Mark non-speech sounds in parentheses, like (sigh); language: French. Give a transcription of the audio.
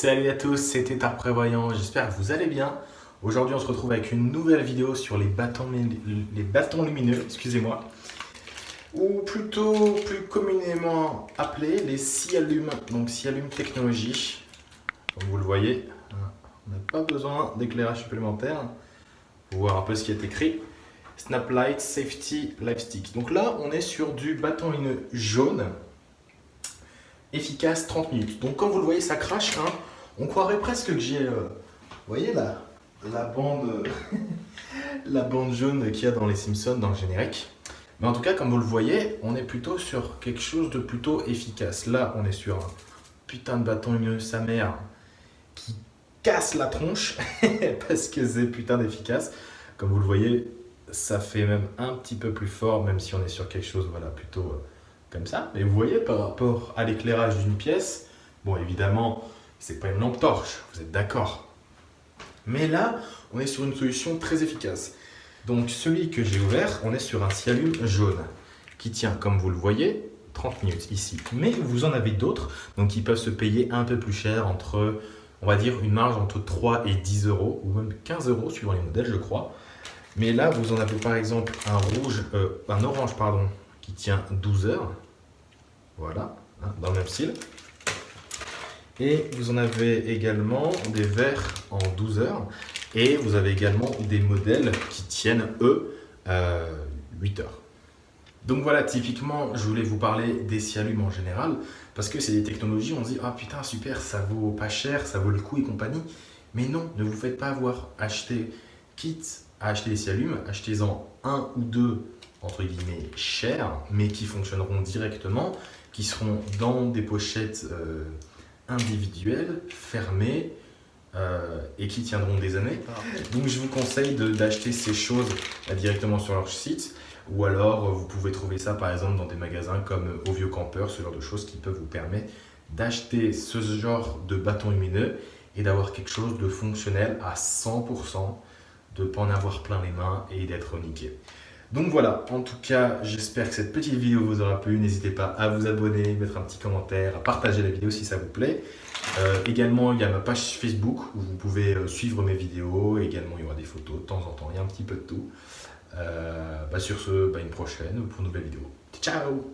Salut à tous, c'était Art Prévoyant, j'espère que vous allez bien. Aujourd'hui on se retrouve avec une nouvelle vidéo sur les bâtons, les bâtons lumineux, excusez-moi. Ou plutôt plus communément appelés les Sialum, donc Sialum Technologies. Comme vous le voyez, on n'a pas besoin d'éclairage supplémentaire pour voir un peu ce qui est écrit. Snap Light Safety Live Stick. Donc là on est sur du bâton lumineux jaune efficace 30 minutes. Donc comme vous le voyez, ça crache. Hein. On croirait presque que j'ai, euh, vous voyez là, la bande, (laughs) la bande jaune qu'il y a dans les Simpsons dans le générique. Mais en tout cas, comme vous le voyez, on est plutôt sur quelque chose de plutôt efficace. Là, on est sur un putain de bâton sa mère qui casse la tronche (laughs) parce que c'est putain d'efficace. Comme vous le voyez, ça fait même un petit peu plus fort, même si on est sur quelque chose voilà, plutôt euh, comme ça. Mais vous voyez, par rapport à l'éclairage d'une pièce, bon, évidemment, c'est pas une lampe torche, vous êtes d'accord. Mais là, on est sur une solution très efficace. Donc, celui que j'ai ouvert, on est sur un Sialum jaune qui tient, comme vous le voyez, 30 minutes ici. Mais vous en avez d'autres, donc qui peuvent se payer un peu plus cher, entre, on va dire, une marge entre 3 et 10 euros, ou même 15 euros suivant les modèles, je crois. Mais là, vous en avez par exemple un rouge, euh, un orange, pardon, tient 12 heures. Voilà, hein, dans le même style. Et vous en avez également des verres en 12 heures. Et vous avez également des modèles qui tiennent, eux, 8 euh, heures. Donc voilà, typiquement, je voulais vous parler des Sialum en général, parce que c'est des technologies, on se dit « Ah putain, super, ça vaut pas cher, ça vaut le coup et compagnie ». Mais non, ne vous faites pas avoir. Achetez, quitte à acheter des Sialum, achetez-en un ou deux entre guillemets chers, mais qui fonctionneront directement, qui seront dans des pochettes euh, individuelles, fermées, euh, et qui tiendront des années. Donc je vous conseille d'acheter ces choses directement sur leur site, ou alors vous pouvez trouver ça par exemple dans des magasins comme Au Vieux Campeur, ce genre de choses qui peuvent vous permettre d'acheter ce genre de bâton lumineux et d'avoir quelque chose de fonctionnel à 100%, de ne pas en avoir plein les mains et d'être niqué. Donc voilà, en tout cas, j'espère que cette petite vidéo vous aura plu. N'hésitez pas à vous abonner, mettre un petit commentaire, à partager la vidéo si ça vous plaît. Euh, également, il y a ma page Facebook où vous pouvez euh, suivre mes vidéos. Également, il y aura des photos de temps en temps. Il y a un petit peu de tout. Euh, bah, sur ce, bah, une prochaine pour une nouvelle vidéo. Ciao